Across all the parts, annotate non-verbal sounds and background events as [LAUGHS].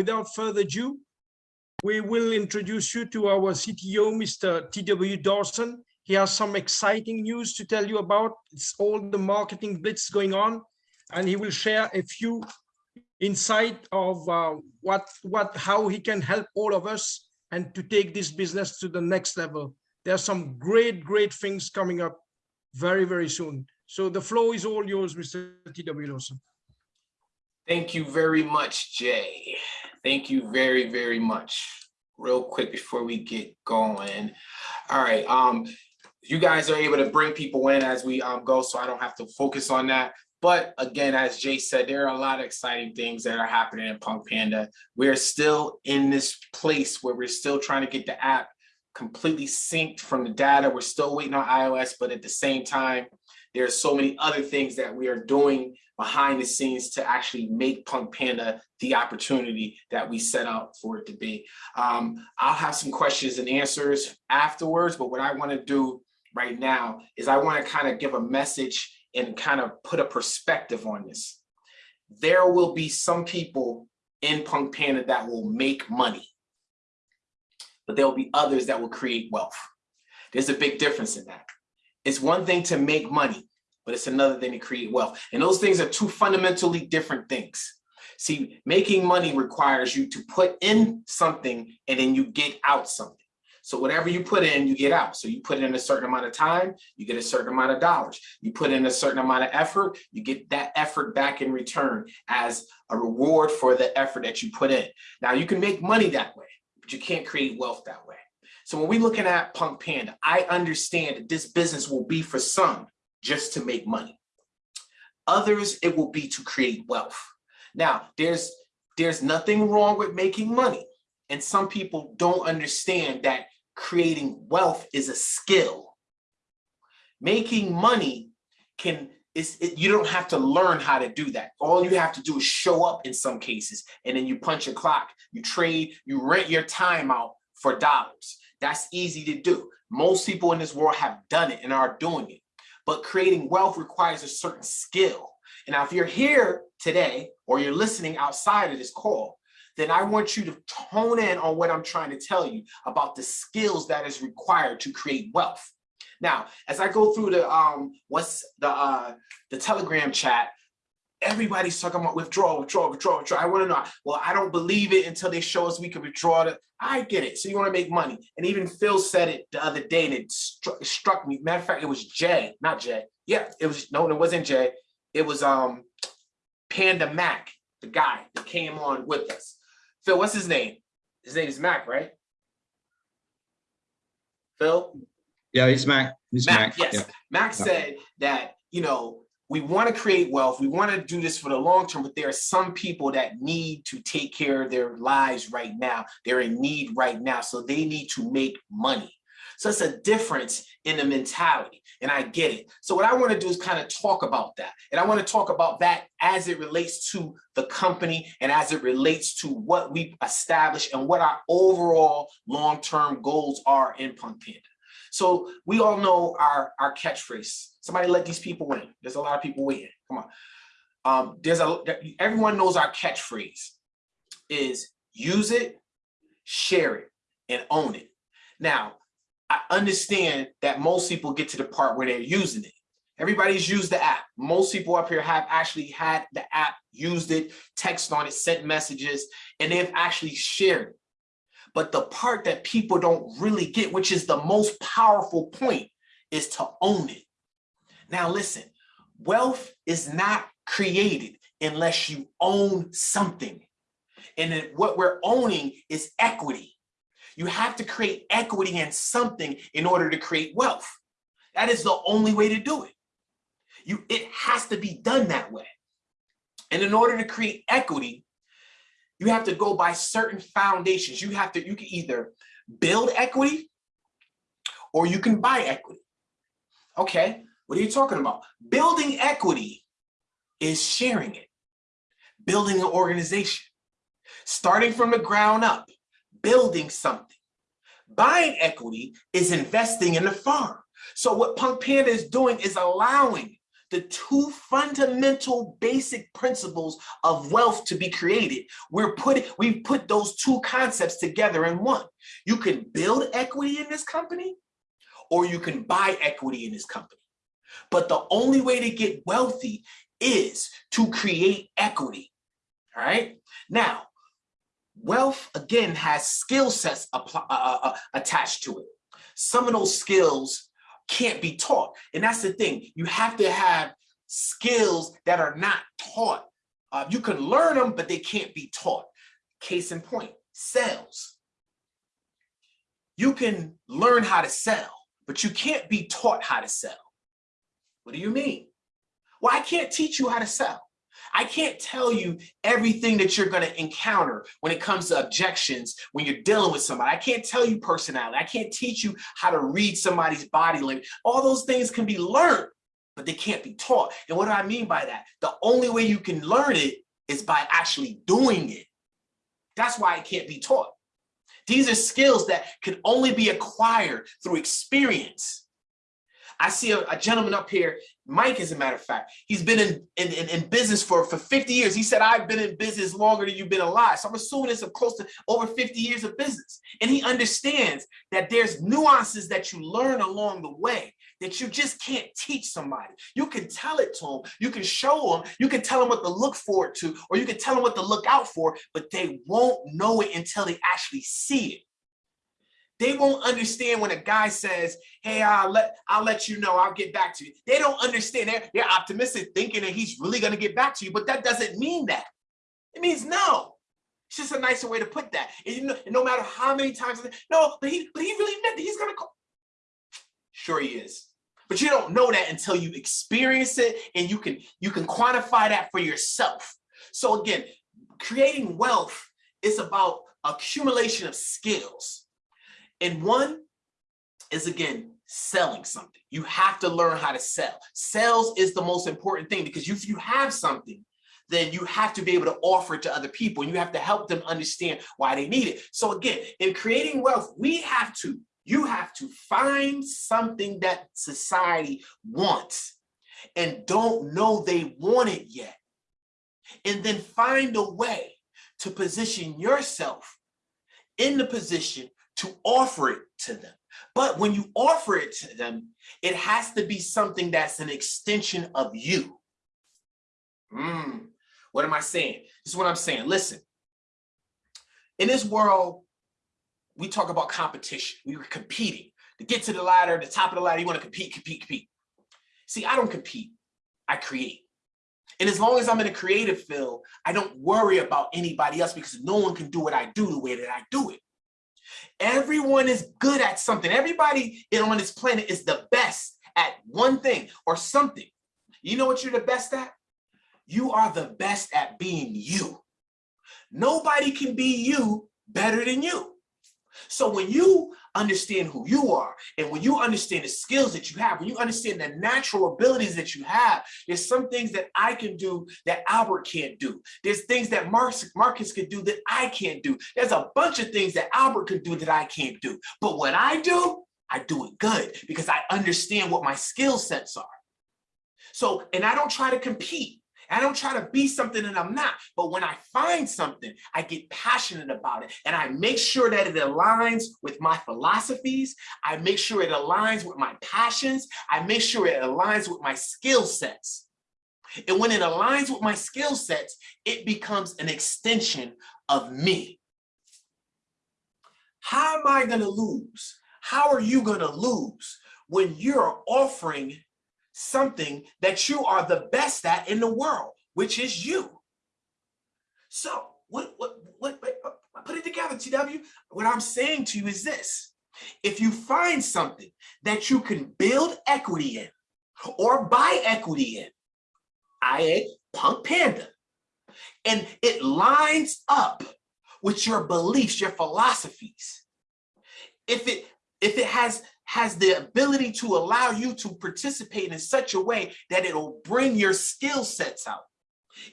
without further ado, we will introduce you to our CTO, Mr. T.W. Dawson. He has some exciting news to tell you about. It's all the marketing blitz going on, and he will share a few insight of uh, what, what, how he can help all of us and to take this business to the next level. There are some great, great things coming up very, very soon. So the floor is all yours, Mr. T.W. Dawson. Thank you very much, Jay. Thank you very, very much. Real quick before we get going. All right, um, you guys are able to bring people in as we um, go, so I don't have to focus on that. But again, as Jay said, there are a lot of exciting things that are happening in Punk Panda. We're still in this place where we're still trying to get the app completely synced from the data. We're still waiting on iOS, but at the same time, there's so many other things that we are doing behind the scenes to actually make Punk Panda the opportunity that we set out for it to be. Um, I'll have some questions and answers afterwards, but what I wanna do right now is I wanna kind of give a message and kind of put a perspective on this. There will be some people in Punk Panda that will make money, but there'll be others that will create wealth. There's a big difference in that. It's one thing to make money, but it's another thing to create wealth. And those things are two fundamentally different things. See, making money requires you to put in something and then you get out something. So whatever you put in, you get out. So you put in a certain amount of time, you get a certain amount of dollars. You put in a certain amount of effort, you get that effort back in return as a reward for the effort that you put in. Now you can make money that way, but you can't create wealth that way. So when we're looking at Punk Panda, I understand that this business will be for some just to make money. Others, it will be to create wealth. Now, there's, there's nothing wrong with making money. And some people don't understand that creating wealth is a skill. Making money can, is it, you don't have to learn how to do that. All you have to do is show up in some cases, and then you punch a clock, you trade, you rent your time out for dollars. That's easy to do. Most people in this world have done it and are doing it. But creating wealth requires a certain skill. And now if you're here today or you're listening outside of this call, then I want you to tone in on what I'm trying to tell you about the skills that is required to create wealth. Now, as I go through the um, what's the uh, the Telegram chat, everybody's talking about withdrawal, withdrawal, withdrawal, withdrawal. I want to know, well, I don't believe it until they show us we can withdraw it. I get it. So you want to make money. And even Phil said it the other day and it struck, struck me. Matter of fact, it was Jay, not Jay. Yeah, it was, no, it wasn't Jay. It was um Panda Mac, the guy that came on with us. Phil, what's his name? His name is Mac, right? Phil? Yeah, it's Mac. It's Mac. Mac yes. Yeah. Mac said that, you know, we want to create wealth. We want to do this for the long term, but there are some people that need to take care of their lives right now. They're in need right now. So they need to make money. So it's a difference in the mentality and I get it. So what I want to do is kind of talk about that. And I want to talk about that as it relates to the company and as it relates to what we establish and what our overall long-term goals are in Punk Panda. So we all know our, our catchphrase. Somebody let these people in. There's a lot of people waiting. Come on. Um, there's a everyone knows our catchphrase is use it, share it, and own it. Now, I understand that most people get to the part where they're using it. Everybody's used the app. Most people up here have actually had the app, used it, text on it, sent messages, and they've actually shared it. But the part that people don't really get, which is the most powerful point, is to own it. Now listen, wealth is not created unless you own something. And what we're owning is equity. You have to create equity in something in order to create wealth. That is the only way to do it. You, it has to be done that way. And in order to create equity, you have to go by certain foundations. You have to, you can either build equity or you can buy equity. Okay, what are you talking about? Building equity is sharing it, building an organization, starting from the ground up, building something. Buying equity is investing in the farm. So what Punk Panda is doing is allowing the two fundamental basic principles of wealth to be created. We're putting, we've put those two concepts together in one. You can build equity in this company or you can buy equity in this company. But the only way to get wealthy is to create equity, all right? Now, wealth, again, has skill sets uh, uh, uh, attached to it. Some of those skills can't be taught. And that's the thing, you have to have skills that are not taught. Uh, you can learn them, but they can't be taught. Case in point, sales. You can learn how to sell, but you can't be taught how to sell. What do you mean? Well, I can't teach you how to sell. I can't tell you everything that you're going to encounter when it comes to objections when you're dealing with somebody. I can't tell you personality. I can't teach you how to read somebody's body language. All those things can be learned, but they can't be taught. And what do I mean by that? The only way you can learn it is by actually doing it. That's why it can't be taught. These are skills that can only be acquired through experience. I see a, a, gentleman up here, Mike, as a matter of fact, he's been in, in, in, in, business for, for 50 years. He said, I've been in business longer than you've been alive. So I'm assuming it's close to over 50 years of business. And he understands that there's nuances that you learn along the way that you just can't teach somebody. You can tell it to them, you can show them, you can tell them what to look forward to, or you can tell them what to look out for, but they won't know it until they actually see it. They won't understand when a guy says, hey, I'll let, I'll let you know, I'll get back to you. They don't understand. They're, they're optimistic thinking that he's really going to get back to you, but that doesn't mean that. It means no. It's just a nicer way to put that. And you know, no matter how many times, no, but he, but he really meant that he's going to call. Sure he is. But you don't know that until you experience it and you can, you can quantify that for yourself. So again, creating wealth is about accumulation of skills. And one is again, selling something. You have to learn how to sell. Sales is the most important thing because if you have something, then you have to be able to offer it to other people and you have to help them understand why they need it. So again, in creating wealth, we have to, you have to find something that society wants and don't know they want it yet. And then find a way to position yourself in the position to offer it to them. But when you offer it to them, it has to be something that's an extension of you. Mm, what am I saying? This is what I'm saying. Listen, in this world, we talk about competition. We were competing. To get to the ladder, the top of the ladder, you want to compete, compete, compete. See, I don't compete. I create. And as long as I'm in a creative field, I don't worry about anybody else because no one can do what I do the way that I do it. Everyone is good at something. Everybody on this planet is the best at one thing or something. You know what you're the best at? You are the best at being you. Nobody can be you better than you. So when you understand who you are, and when you understand the skills that you have, when you understand the natural abilities that you have, there's some things that I can do that Albert can't do. There's things that Marcus, Marcus can do that I can't do. There's a bunch of things that Albert can do that I can't do. But what I do, I do it good because I understand what my skill sets are. So, and I don't try to compete. I don't try to be something that I'm not. But when I find something, I get passionate about it. And I make sure that it aligns with my philosophies. I make sure it aligns with my passions. I make sure it aligns with my skill sets. And when it aligns with my skill sets, it becomes an extension of me. How am I going to lose? How are you going to lose when you're offering something that you are the best at in the world, which is you. So what, what, what, what, uh, put it together, TW. What I'm saying to you is this. If you find something that you can build equity in or buy equity in, i.e. Punk Panda, and it lines up with your beliefs, your philosophies. If it if it has has the ability to allow you to participate in such a way that it'll bring your skill sets out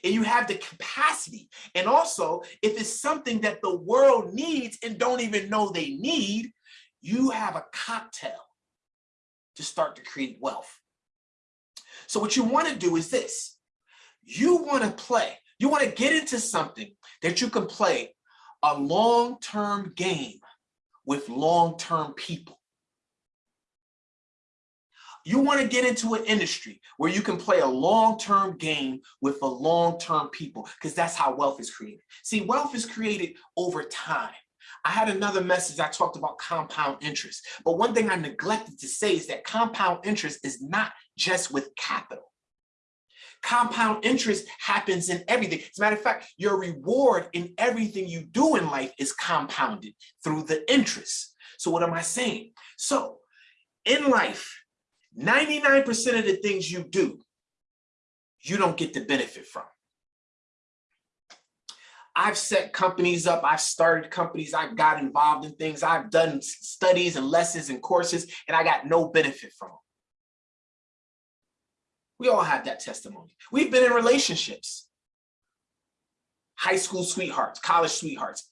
and you have the capacity and also if it's something that the world needs and don't even know they need you have a cocktail to start to create wealth So what you want to do is this. You want to play. You want to get into something that you can play a long-term game with long-term people. You want to get into an industry where you can play a long-term game with a long-term people because that's how wealth is created. See, wealth is created over time. I had another message I talked about compound interest, but one thing I neglected to say is that compound interest is not just with capital. Compound interest happens in everything. As a matter of fact, your reward in everything you do in life is compounded through the interest. So what am I saying? So in life, 99% of the things you do, you don't get the benefit from. I've set companies up, I've started companies, I've got involved in things, I've done studies and lessons and courses, and I got no benefit from them. We all have that testimony. We've been in relationships. High school sweethearts, college sweethearts,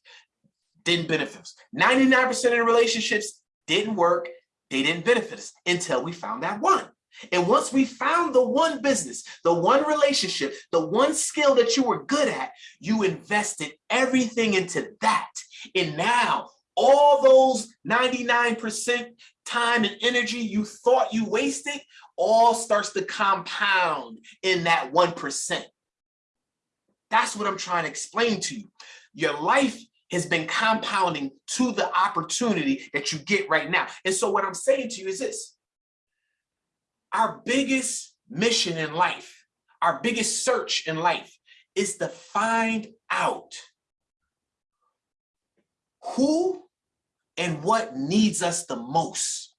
didn't benefit us. 99% of the relationships didn't work, they didn't benefit us until we found that one. And once we found the one business, the one relationship, the one skill that you were good at, you invested everything into that. And now all those 99% time and energy you thought you wasted all starts to compound in that 1%. That's what I'm trying to explain to you. Your life has been compounding to the opportunity that you get right now. And so what I'm saying to you is this, our biggest mission in life, our biggest search in life is to find out who and what needs us the most.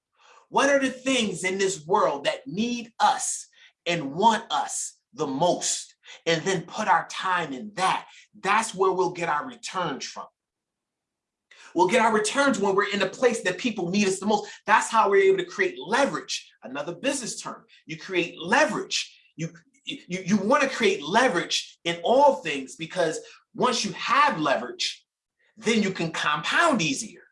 What are the things in this world that need us and want us the most? And then put our time in that. That's where we'll get our returns from. We'll get our returns when we're in a place that people need us the most. That's how we're able to create leverage. Another business term. You create leverage. You, you, you want to create leverage in all things because once you have leverage, then you can compound easier.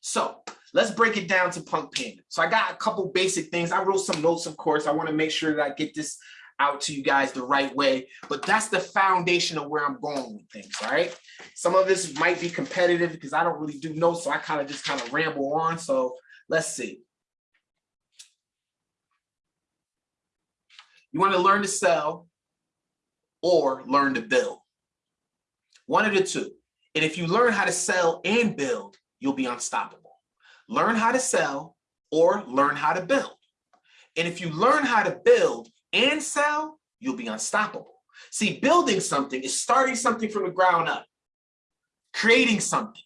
So let's break it down to Punk Panda. So I got a couple basic things. I wrote some notes, of course. I want to make sure that I get this out to you guys the right way, but that's the foundation of where I'm going with things, right? Some of this might be competitive because I don't really do notes, so I kind of just kind of ramble on. So let's see. You want to learn to sell or learn to build. One of the two. And if you learn how to sell and build, you'll be unstoppable. Learn how to sell or learn how to build. And if you learn how to build and sell, you'll be unstoppable. See, building something is starting something from the ground up, creating something,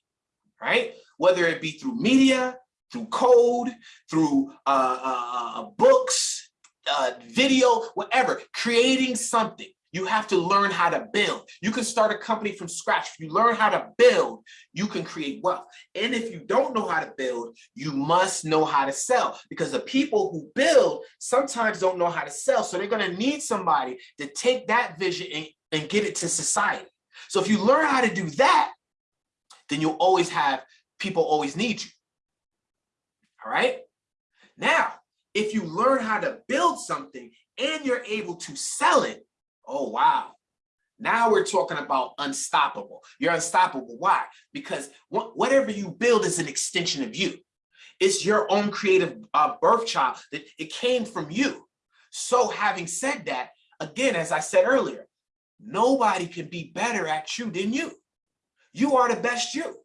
right? Whether it be through media, through code, through uh, uh, uh books, uh, video, whatever, creating something. You have to learn how to build. You can start a company from scratch. If you learn how to build, you can create wealth. And if you don't know how to build, you must know how to sell because the people who build sometimes don't know how to sell. So they're going to need somebody to take that vision and, and get it to society. So if you learn how to do that, then you'll always have people always need you. All right. Now, if you learn how to build something and you're able to sell it, Oh, wow. Now we're talking about unstoppable. You're unstoppable. Why? Because whatever you build is an extension of you. It's your own creative uh, birth child. That it came from you. So having said that, again, as I said earlier, nobody can be better at you than you. You are the best you.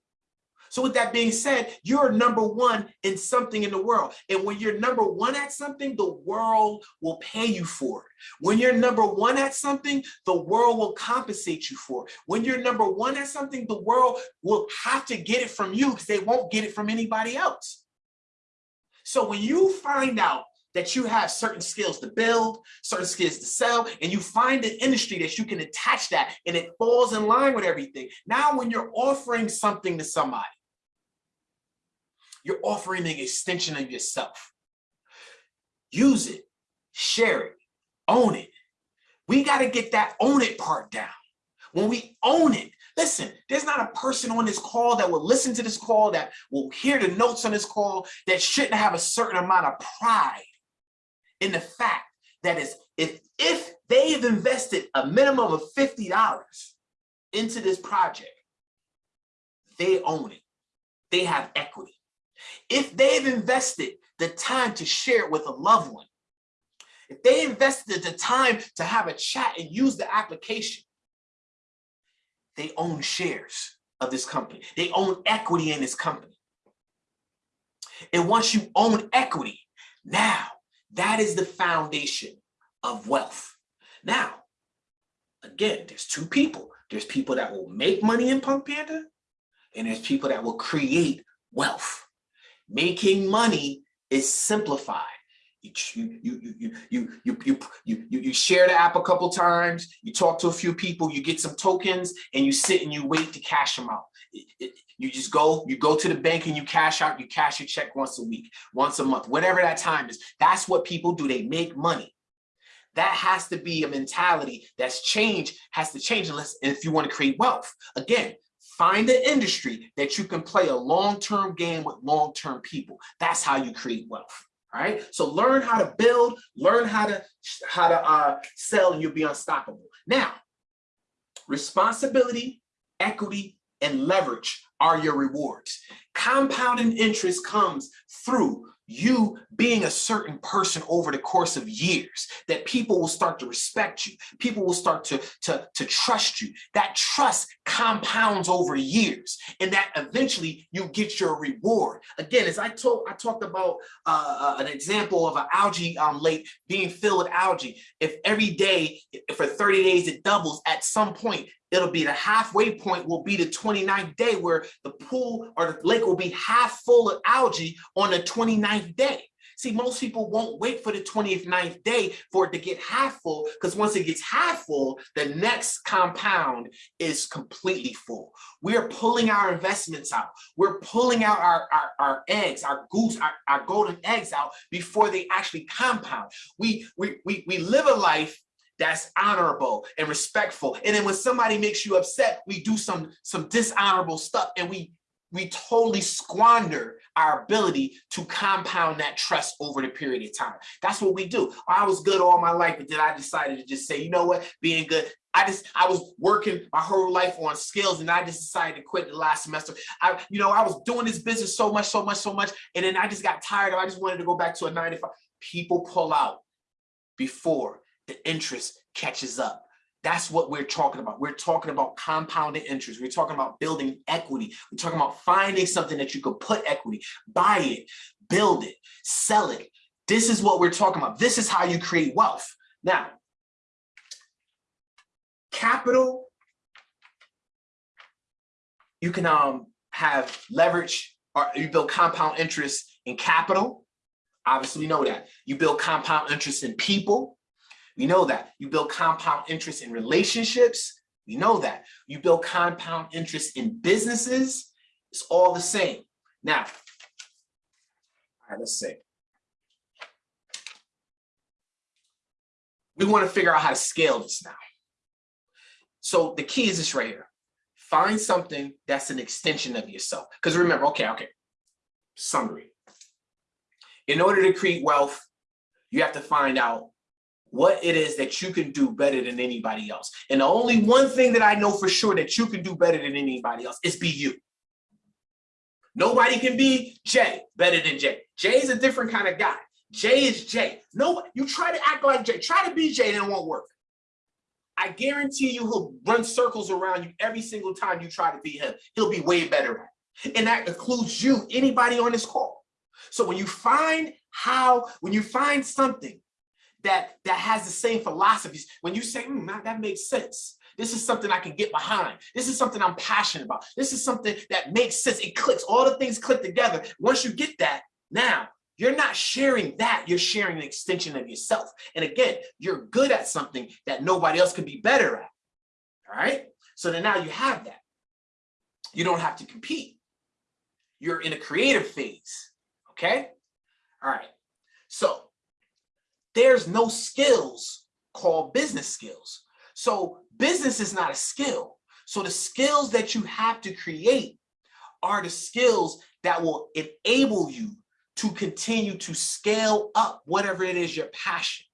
So with that being said, you're number one in something in the world. And when you're number one at something, the world will pay you for it. When you're number one at something, the world will compensate you for it. When you're number one at something, the world will have to get it from you because they won't get it from anybody else. So when you find out that you have certain skills to build, certain skills to sell, and you find an industry that you can attach that and it falls in line with everything. Now, when you're offering something to somebody, you're offering an extension of yourself. Use it, share it, own it. We got to get that own it part down. When we own it, listen, there's not a person on this call that will listen to this call, that will hear the notes on this call, that shouldn't have a certain amount of pride in the fact that is if if they've invested a minimum of $50 into this project, they own it. They have equity. If they've invested the time to share it with a loved one, if they invested the time to have a chat and use the application, they own shares of this company. They own equity in this company. And once you own equity, now that is the foundation of wealth. Now, again, there's two people. There's people that will make money in Punk Panda, and there's people that will create wealth. Making money is simplified. You, you, you, you, you, you, you, you, share the app a couple times, you talk to a few people, you get some tokens, and you sit and you wait to cash them out. You just go, you go to the bank and you cash out, you cash your check once a week, once a month, whatever that time is. That's what people do. They make money. That has to be a mentality that's changed, has to change unless if you want to create wealth. Again, find an industry that you can play a long-term game with long-term people. That's how you create wealth. All right. So learn how to build, learn how to how to uh, sell, and you'll be unstoppable. Now, responsibility, equity, and leverage are your rewards. Compounding interest comes through you being a certain person over the course of years, that people will start to respect you. People will start to, to, to trust you. That trust compounds over years and that eventually you get your reward. Again, as I told, I talked about uh, uh an example of an algae um, lake being filled with algae. If every day for 30 days it doubles, at some point it'll be the halfway point will be the 29th day where the pool or the lake will be half full of algae on the 29th day. See, most people won't wait for the 29th day for it to get half full because once it gets half full, the next compound is completely full. We're pulling our investments out. We're pulling out our, our, our eggs, our goose, our, our golden eggs out before they actually compound. We, we, we, we live a life that's honorable and respectful. And then when somebody makes you upset, we do some, some dishonorable stuff and we, we totally squander our ability to compound that trust over the period of time. That's what we do. I was good all my life, but then I decided to just say, you know what, being good, I just, I was working my whole life on skills and I just decided to quit the last semester. I, you know, I was doing this business so much, so much, so much. And then I just got tired of, I just wanted to go back to a 95. People pull out before the interest catches up. That's what we're talking about. We're talking about compounded interest. We're talking about building equity. We're talking about finding something that you could put equity, buy it, build it, sell it. This is what we're talking about. This is how you create wealth. Now, capital, you can um, have leverage or you build compound interest in capital. Obviously, we know that. You build compound interest in people. We know that. You build compound interest in relationships. We know that. You build compound interest in businesses. It's all the same. Now, all right, let's see. We want to figure out how to scale this now. So the key is this right here. Find something that's an extension of yourself. Because remember, okay, okay, summary. In order to create wealth, you have to find out what it is that you can do better than anybody else. And the only one thing that I know for sure that you can do better than anybody else is be you. Nobody can be Jay better than Jay. Jay is a different kind of guy. Jay is Jay. No, you try to act like Jay, try to be Jay, and it won't work. I guarantee you he'll run circles around you every single time you try to be him. He'll be way better at it. And that includes you, anybody on this call. So when you find how, when you find something that that has the same philosophies. When you say, mm, that, makes sense. This is something I can get behind. This is something I'm passionate about. This is something that makes sense. It clicks. All the things click together. Once you get that, now you're not sharing that. You're sharing an extension of yourself. And again, you're good at something that nobody else can be better at. All right. So then now you have that. You don't have to compete. You're in a creative phase. Okay. All right. So there's no skills called business skills. So business is not a skill. So the skills that you have to create are the skills that will enable you to continue to scale up whatever it is your passion,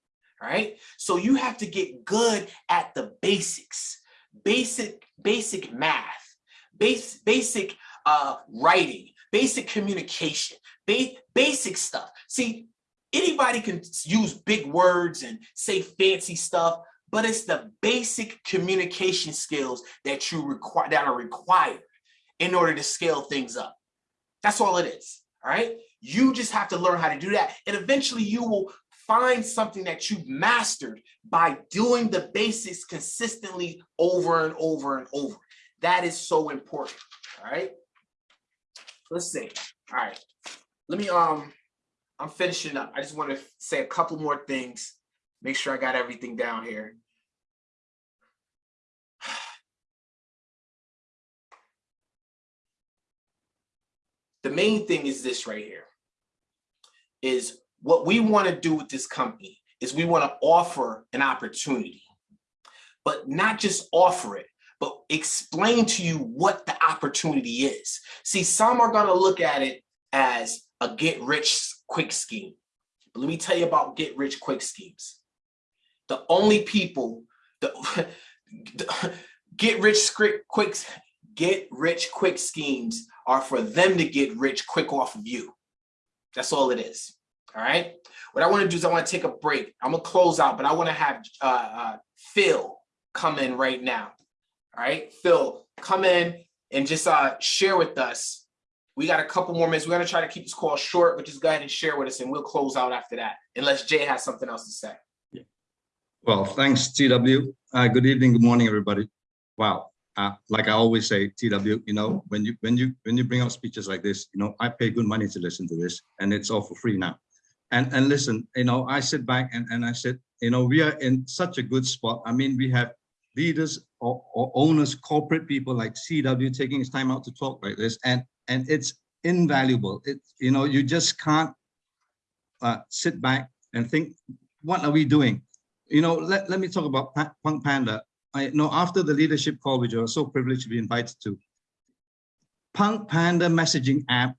right? So you have to get good at the basics, basic, basic math, base, basic uh, writing, basic communication, ba basic stuff. See, anybody can use big words and say fancy stuff, but it's the basic communication skills that you require that are required in order to scale things up. That's all it is. All right. You just have to learn how to do that. And eventually you will find something that you've mastered by doing the basics consistently over and over and over. That is so important. All right. Let's see. All right. Let me um I'm finishing up. I just want to say a couple more things. Make sure I got everything down here. [SIGHS] The main thing is this right here. Is what we want to do with this company is we want to offer an opportunity, but not just offer it, but explain to you what the opportunity is. See, some are going to look at it as a get rich quick scheme. But let me tell you about get rich quick schemes. The only people, the, [LAUGHS] the get rich quick, get rich quick schemes are for them to get rich quick off of you. That's all it is. All right. What I want to do is I want to take a break. I'm gonna close out, but I want to have uh, uh, Phil come in right now. All right, Phil, come in and just uh, share with us. We got a couple more minutes. We're gonna try to keep this call short, but just go ahead and share with us, and we'll close out after that, unless Jay has something else to say. Yeah. Well, thanks, TW. Uh, good evening, good morning, everybody. Wow. Uh, like I always say, TW, you know, when you when you when you bring out speeches like this, you know, I pay good money to listen to this, and it's all for free now. And and listen, you know, I sit back and and I said, you know, we are in such a good spot. I mean, we have leaders or, or owners, corporate people like TW taking his time out to talk like this, and and it's invaluable. It's you know, you just can't uh, sit back and think, what are we doing? You know, let, let me talk about Punk Panda. I know after the leadership call, which I was so privileged to be invited to, Punk Panda messaging app,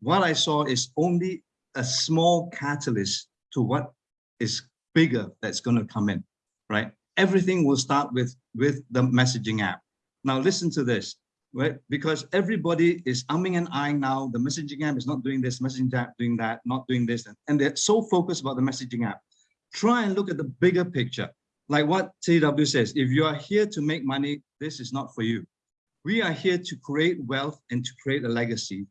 what I saw is only a small catalyst to what is bigger that's going to come in, right? Everything will start with, with the messaging app. Now listen to this, right? Because everybody is umming and eyeing now, the messaging app is not doing this, messaging app doing that, not doing this, and they're so focused about the messaging app. Try and look at the bigger picture like what TW says, if you are here to make money, this is not for you. We are here to create wealth and to create a legacy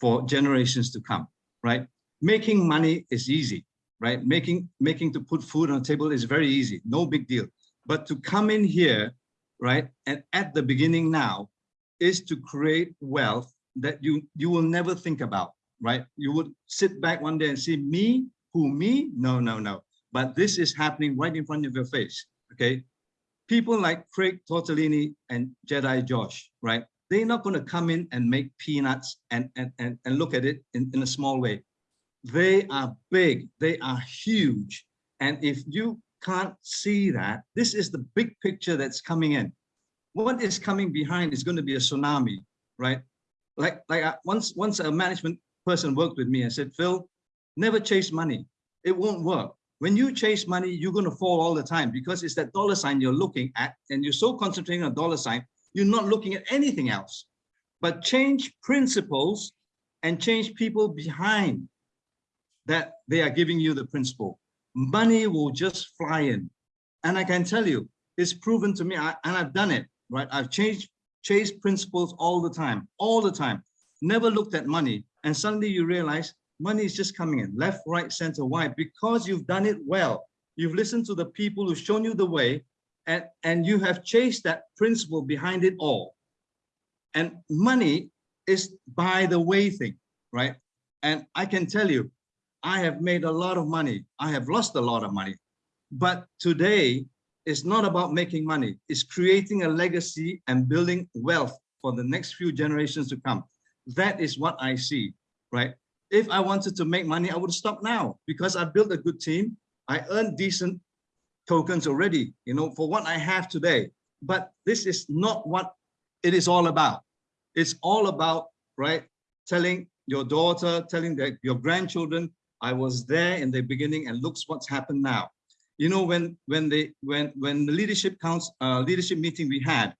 for generations to come, right? Making money is easy, right? Making, making to put food on the table is very easy, no big deal. But to come in here, right, and at the beginning now, is to create wealth that you, you will never think about, right? You would sit back one day and see me, who me? No, no, no but this is happening right in front of your face, okay? People like Craig Tortellini and Jedi Josh, right? They're not going to come in and make peanuts and, and, and, and look at it in, in a small way. They are big, they are huge. And if you can't see that, this is the big picture that's coming in. What is coming behind is going to be a tsunami, right? Like, like I, once, once a management person worked with me and said, Phil, never chase money. It won't work when you chase money, you're going to fall all the time because it's that dollar sign you're looking at and you're so concentrating on dollar sign, you're not looking at anything else. But change principles and change people behind that they are giving you the principle. Money will just fly in. And I can tell you, it's proven to me, I, and I've done it, right? I've changed, chased principles all the time, all the time. Never looked at money. And suddenly you realize money is just coming in left, right, center. Why? Because you've done it well. You've listened to the people who've shown you the way and, and you have chased that principle behind it all. And money is by the way thing, right? And I can tell you, I have made a lot of money. I have lost a lot of money. But today, it's not about making money. It's creating a legacy and building wealth for the next few generations to come. That is what I see, right? if I wanted to make money, I would stop now because I built a good team. I earned decent tokens already, you know, for what I have today. But this is not what it is all about. It's all about, right, telling your daughter, telling that your grandchildren, I was there in the beginning and looks what's happened now. You know, when when they when when the leadership council uh, leadership meeting we had,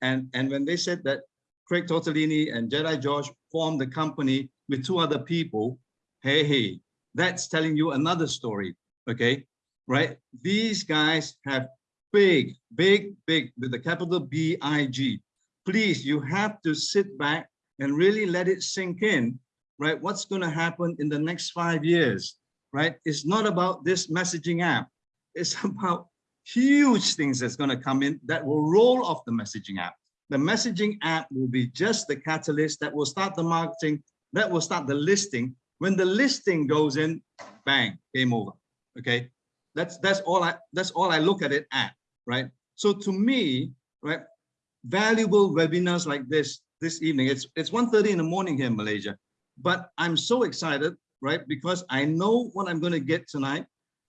and and when they said that Craig Tortellini and Jedi George formed the company with two other people, hey, hey, that's telling you another story, okay? Right? These guys have big, big, big, with the capital B-I-G. Please, you have to sit back and really let it sink in, right? What's gonna happen in the next five years, right? It's not about this messaging app. It's about huge things that's gonna come in that will roll off the messaging app. The messaging app will be just the catalyst that will start the marketing, that will start the listing. When the listing goes in, bang, game over. Okay, that's that's all I that's all I look at it at, right? So to me, right, valuable webinars like this this evening. It's it's 1:30 in the morning here in Malaysia, but I'm so excited, right? Because I know what I'm going to get tonight.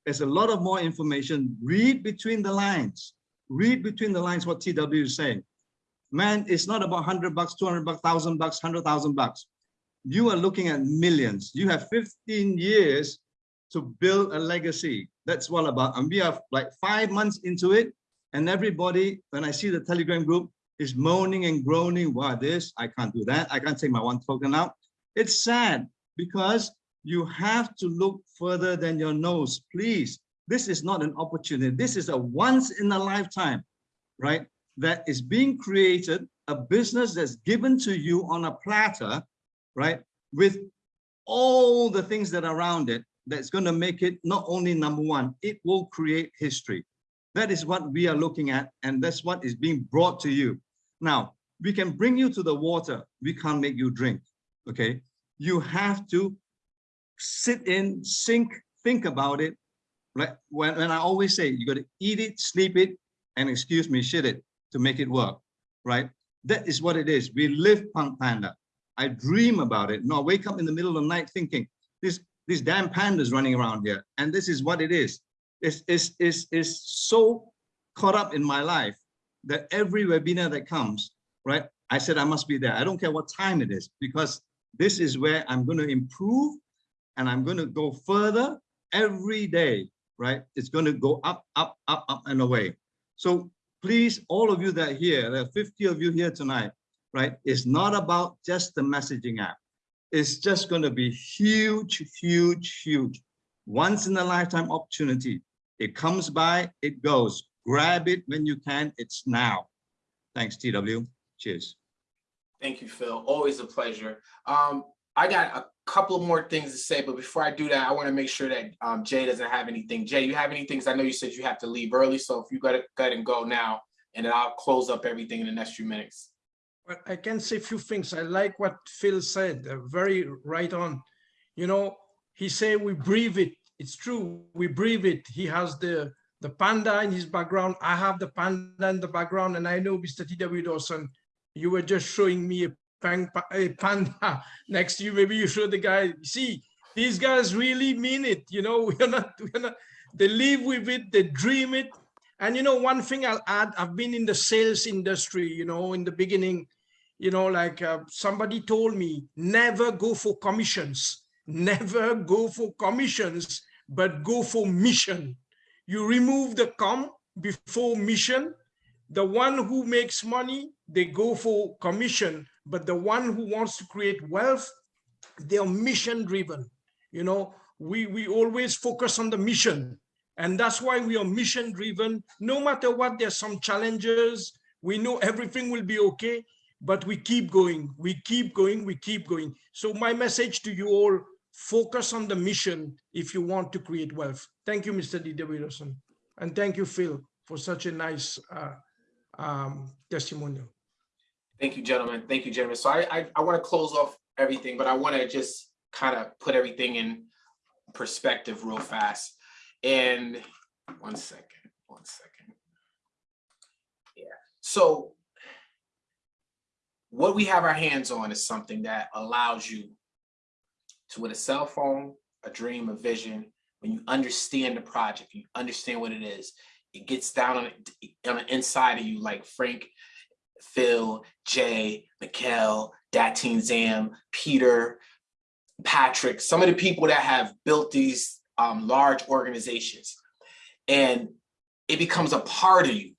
There's a lot of more information. Read between the lines. Read between the lines what TW is saying man, it's not about 100 bucks, 200 bucks, 1000 bucks, 100,000 bucks. You are looking at millions. You have 15 years to build a legacy. That's what about. And we are like five months into it. And everybody, when I see the Telegram group, is moaning and groaning. Wow, this, I can't do that. I can't take my one token out. It's sad because you have to look further than your nose. Please, this is not an opportunity. This is a once in a lifetime, right? that is being created, a business that's given to you on a platter, right? With all the things that are around it, that's going to make it not only number one, it will create history. That is what we are looking at, and that's what is being brought to you. Now, we can bring you to the water. We can't make you drink, okay? You have to sit in, sink, think about it. Like when, when I always say, you got to eat it, sleep it, and excuse me, shit it to make it work, right? That is what it is. We live Punk Panda. I dream about it. No, I wake up in the middle of the night thinking, this, this damn pandas running around here. And this is what it is. It's, it's, it's, it's so caught up in my life that every webinar that comes, right? I said I must be there. I don't care what time it is because this is where I'm going to improve and I'm going to go further every day, right? It's going to go up, up, up, up and away. So please, all of you that are here, there are 50 of you here tonight, right? It's not about just the messaging app. It's just going to be huge, huge, huge. Once in a lifetime opportunity. It comes by, it goes. Grab it when you can. It's now. Thanks, TW. Cheers. Thank you, Phil. Always a pleasure. Um, I got a couple more things to say, but before I do that, I want to make sure that um, Jay doesn't have anything. Jay, you have anything? I know you said you have to leave early, so if you got to go ahead and go now, and then I'll close up everything in the next few minutes. Well, I can say a few things. I like what Phil said, uh, very right on. You know, he said we breathe it. It's true, we breathe it. He has the the panda in his background. I have the panda in the background, and I know Mr. T.W. Dawson, you were just showing me a, a panda [LAUGHS] next to you. Maybe you show the guy. See, these guys really mean it. You know, [LAUGHS] we're not, we're not. They live with it. They dream it. And you know, one thing I'll add. I've been in the sales industry. You know, in the beginning, you know, like uh, somebody told me, never go for commissions. Never go for commissions, but go for mission. You remove the com before mission, the one who makes money, they go for commission, but the one who wants to create wealth, they are mission driven. You know, we, we always focus on the mission. And that's why we are mission driven. No matter what, there's some challenges. We know everything will be okay, but we keep going, we keep going, we keep going. So my message to you all, focus on the mission if you want to create wealth. Thank you, Mr. D. Wilson. And thank you, Phil, for such a nice uh, um, testimonial. Thank you, gentlemen. Thank you, gentlemen. So I, I, I want to close off everything, but I want to just kind of put everything in perspective real fast. And one second, one second. Yeah. So what we have our hands on is something that allows you to, with a cell phone, a dream, a vision, when you understand the project, you understand what it is, it gets down on, on the inside of you like Frank, Phil, Jay, Mikkel, Datin Zam, Peter, Patrick, some of the people that have built these um, large organizations, and it becomes a part of you.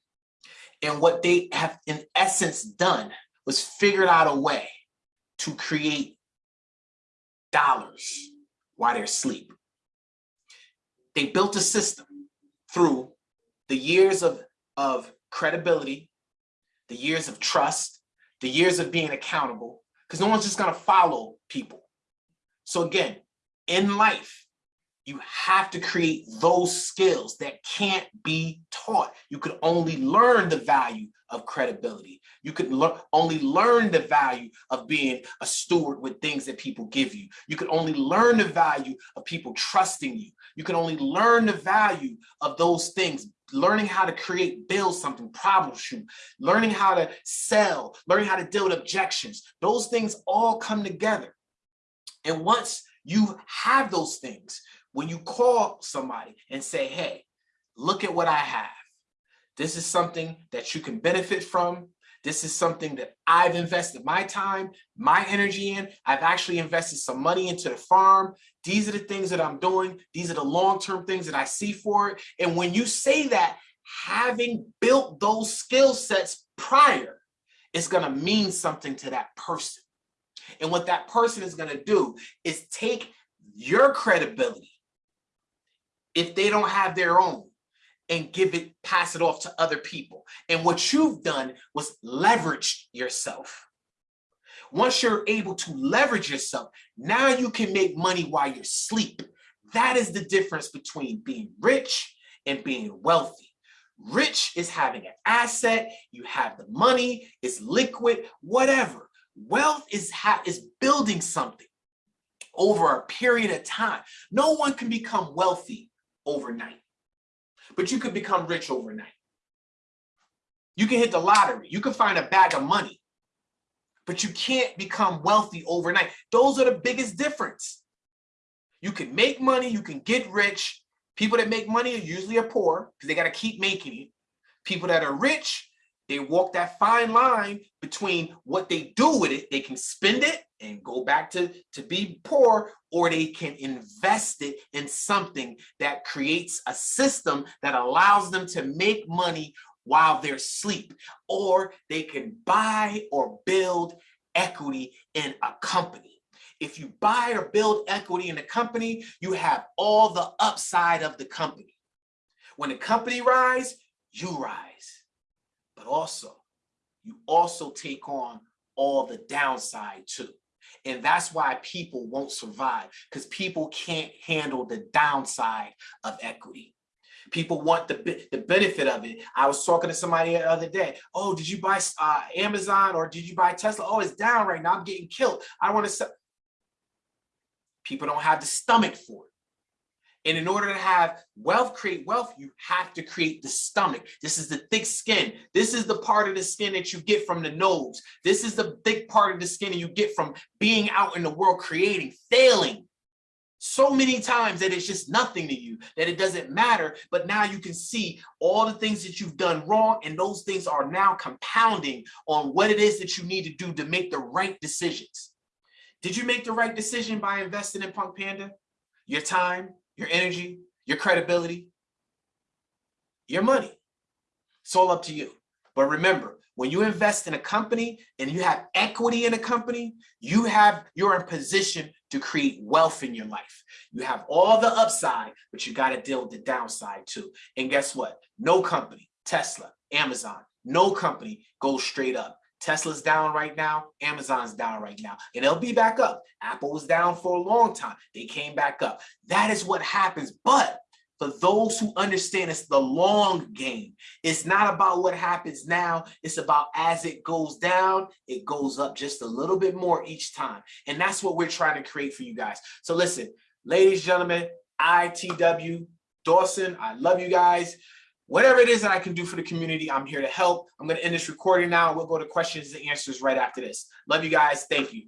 And what they have in essence done was figured out a way to create dollars while they're asleep. They built a system through the years of, of credibility, the years of trust, the years of being accountable, because no one's just gonna follow people. So again, in life, you have to create those skills that can't be taught. You could only learn the value of credibility. You could lear only learn the value of being a steward with things that people give you. You could only learn the value of people trusting you. You can only learn the value of those things learning how to create, build something, problem shoot, learning how to sell, learning how to deal with objections. Those things all come together. And once you have those things, when you call somebody and say, hey, look at what I have. This is something that you can benefit from. This is something that I've invested my time, my energy in. I've actually invested some money into the farm. These are the things that I'm doing. These are the long-term things that I see for it. And when you say that, having built those skill sets prior, it's gonna mean something to that person. And what that person is gonna do is take your credibility, if they don't have their own, and give it, pass it off to other people. And what you've done was leverage yourself. Once you're able to leverage yourself, now you can make money while you're asleep. That is the difference between being rich and being wealthy. Rich is having an asset, you have the money, it's liquid, whatever. Wealth is, is building something over a period of time. No one can become wealthy overnight but you could become rich overnight. You can hit the lottery. You can find a bag of money, but you can't become wealthy overnight. Those are the biggest difference. You can make money, you can get rich. People that make money are usually are poor because they got to keep making it. People that are rich, they walk that fine line between what they do with it. They can spend it and go back to, to be poor, or they can invest it in something that creates a system that allows them to make money while they're asleep, or they can buy or build equity in a company. If you buy or build equity in a company, you have all the upside of the company. When the company rise, you rise, but also you also take on all the downside too. And that's why people won't survive because people can't handle the downside of equity. People want the, the benefit of it. I was talking to somebody the other day. Oh, did you buy uh, Amazon or did you buy Tesla? Oh, it's down right now. I'm getting killed. I want to sell. People don't have the stomach for it. And in order to have wealth, create wealth, you have to create the stomach. This is the thick skin. This is the part of the skin that you get from the nose. This is the thick part of the skin that you get from being out in the world, creating, failing so many times that it's just nothing to you, that it doesn't matter. But now you can see all the things that you've done wrong, and those things are now compounding on what it is that you need to do to make the right decisions. Did you make the right decision by investing in Punk Panda? Your time, your energy, your credibility, your money. It's all up to you. But remember, when you invest in a company and you have equity in a company, you have, you're in position to create wealth in your life. You have all the upside, but you got to deal with the downside too. And guess what? No company, Tesla, Amazon, no company goes straight up. Tesla's down right now, Amazon's down right now, and they'll be back up. Apple was down for a long time. They came back up. That is what happens. But for those who understand it's the long game, it's not about what happens now. It's about as it goes down, it goes up just a little bit more each time. And that's what we're trying to create for you guys. So listen, ladies, and gentlemen, ITW Dawson, I love you guys. Whatever it is that I can do for the community, I'm here to help. I'm going to end this recording now. We'll go to questions and answers right after this. Love you guys. Thank you.